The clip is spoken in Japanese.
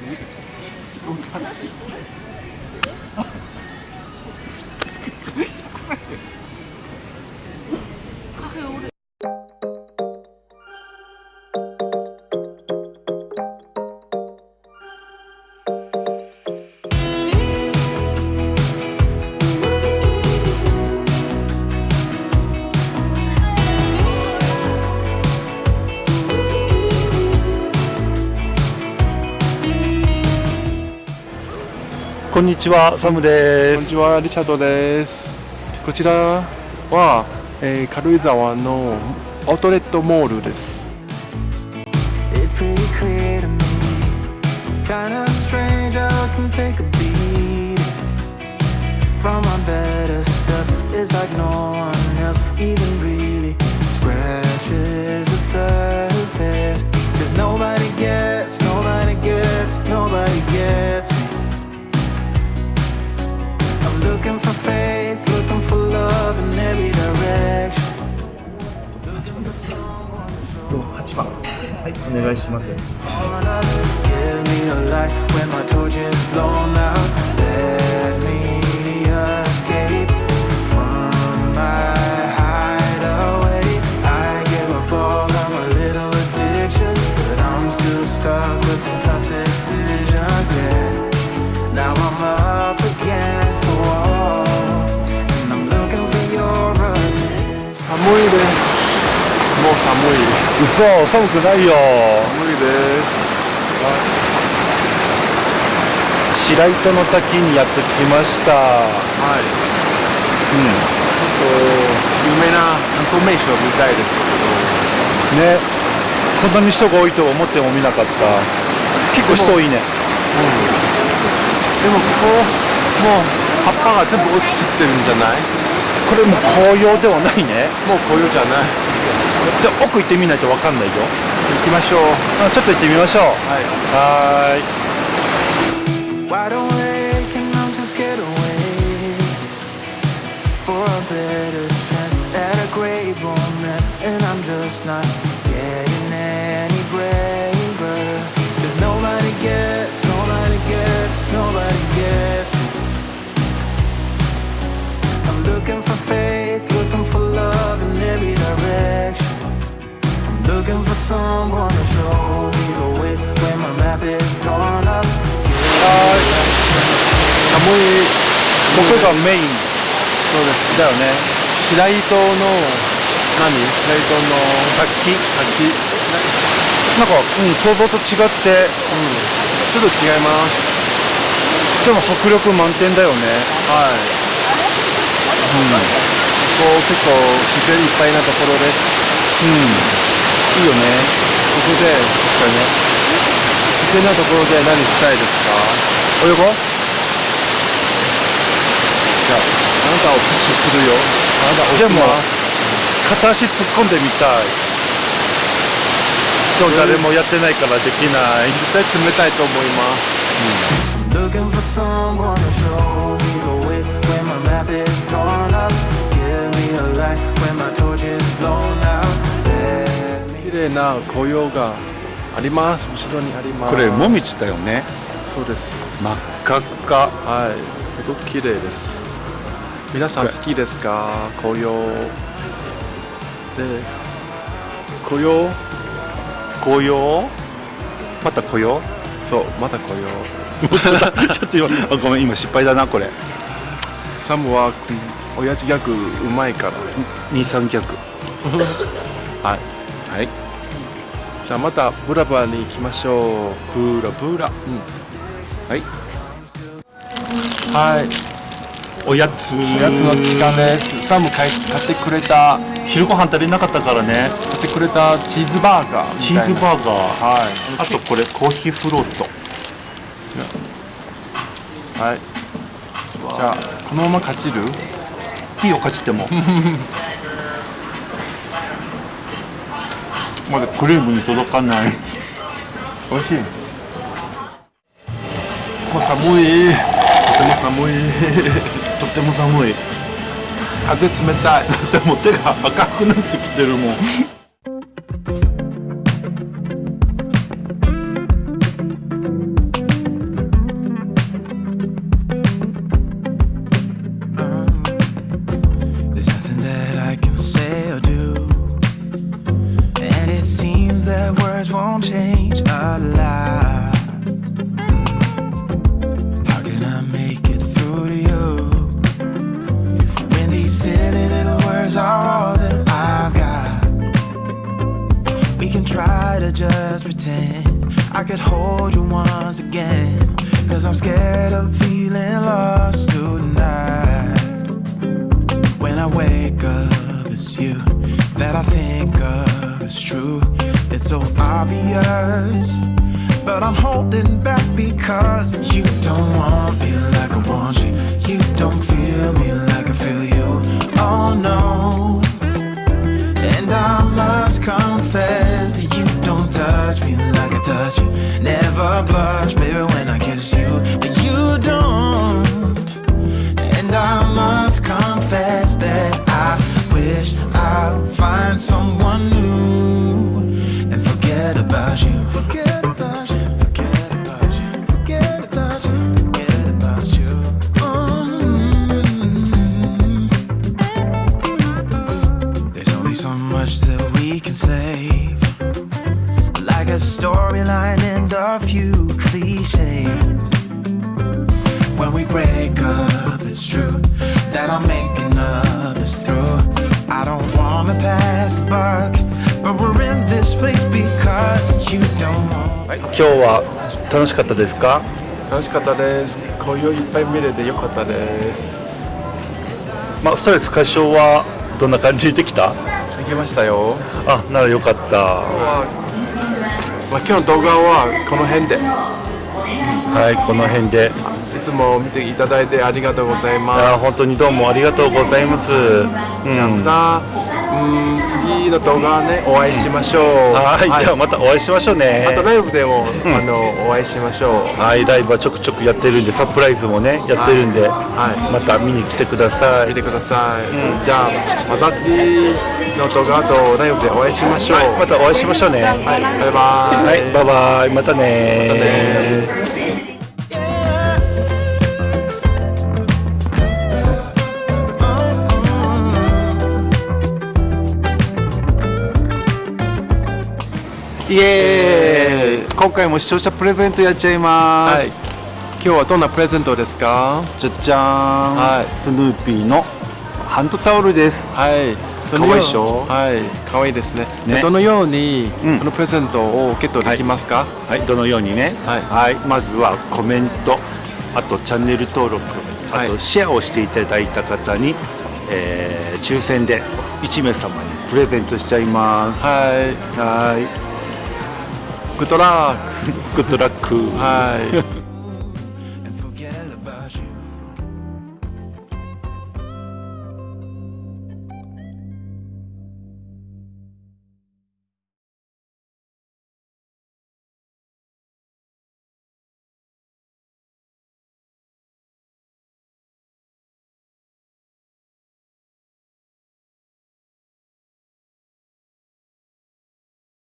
Thank you. こんにちは、サムです。こんにちは、リチャードです。こちらは、えー軽井沢のアウトレットモールです。looking for faith, looking for love in every direction. そう、8番。はい、お願いします。 寒いです。もう寒い。嘘、寒くないよ。寒いです。白糸の滝にやってきました。はい。うん。と有名な観光名所みたいですね。こんなに人が多いとは思ってもみなかった。結構人多いね。けど、でもここもう葉っぱが全部落ちちゃってるんじゃない？これもう紅葉ではないね。もう紅葉じゃない。で奥行ってみないとわかんないよ。行きましょう。あちょっと行ってみましょう。はい。はーい。Looking for faith, looking for love in every direction. I'm looking for someone to show me the way when my map is drawn up. 寒い。ここがメインそうです。だよね。白糸の何？白糸の滝。滝。なんか、うん、想像と違って、ちょっと違います。でも迫力満点だよね。はい。ここ結構自然いっぱいなところです。うん。いいよね。ここで、これね、自然なところで何したいですか泳ごうじゃあ、あなたをプッシュするよ。あなたでも片足突っ込んでみたい。でも誰もやってないからできない。絶対冷たいと思います。Looking for 麗な紅葉があります。後ろにあります。これ、もみじだよね。そうです。真っ赤っか。はい、すごく綺麗です。皆さん好きですか？紅葉。で、紅葉？紅葉？また紅葉？そう、また紅葉。ちょっと今、あごめん、今失敗だな、これ。サムは、うん親父ギャグうまいから。二三脚。はい。はい。じゃあまたブラブラに行きましょう。ブラブラ。はい。はい。おやつ。おやつの時間です。サム買ってくれた昼ご飯足りなかったからね。買ってくれたチーズバーガーみチ。ーズバーガー。はい。あとこれ、コーヒーフロート。はい。じゃあこのまま勝ちる？いいよ、かじっても。まだクリームに届かない。美味しい。もう寒い。とても寒い。とっても寒い。風冷たい。でも手が赤くなってきてるもん。words won't change a lot. How can I make it through to you? When these silly little words are all that I've got. We can try to just pretend I could hold you once again. Cause I'm scared of feeling lost tonight. When I wake up, it's you that I think of. It's true, it's so obvious. But I'm holding back because you don't want me like I want you. You don't feel me like I feel you. Oh no. And I must confess that you don't touch me like I touch you. Never blush, baby, when I kiss you. But you don't. And I must confess that I wish I'd find someone Cause you. はい、今日は楽しかったですか？楽しかったです。紅葉いっぱい見れてよかったです。まあ、ストレス解消はどんな感じでできた？できましたよ。あ、ならよかった。まあ、まあ、今日の動画はこの辺で。いはい、この辺で。つも見ていただいてありがとうございあま本当にどうもありがとうございます、うん、すじゃあまたうん。次の動画ねお会いしましょう、はい、じゃあまたお会いしましょうね。あとライブでも、あのお会いしましょう。はい、ライブはちょくちょくやってるんでサプライズもねやってるんで、はい。また見に来てください。見てください、じゃあまた次の動画とライブでお会いしましょう。はい、またお会いしましょうね。はい、バイバイ。はい、バイバイ。またねまたねイエー。イ今回も視聴者プレゼントやっちゃいます、はい。今日はどんなプレゼントですか？じゃじゃーん、はい。スヌーピーのハンドタオルです。はい。かわいいっしょ？はい。可愛いですね。ね。でどのようにうん。このプレゼントをゲットできますか、はい、どのようにね、はい。まずはコメント、あとチャンネル登録、あとはいシェアをしていただいた方に、えー抽選で1名様にプレゼントしちゃいます。はい。はい、グッドラッグッドラック。クはい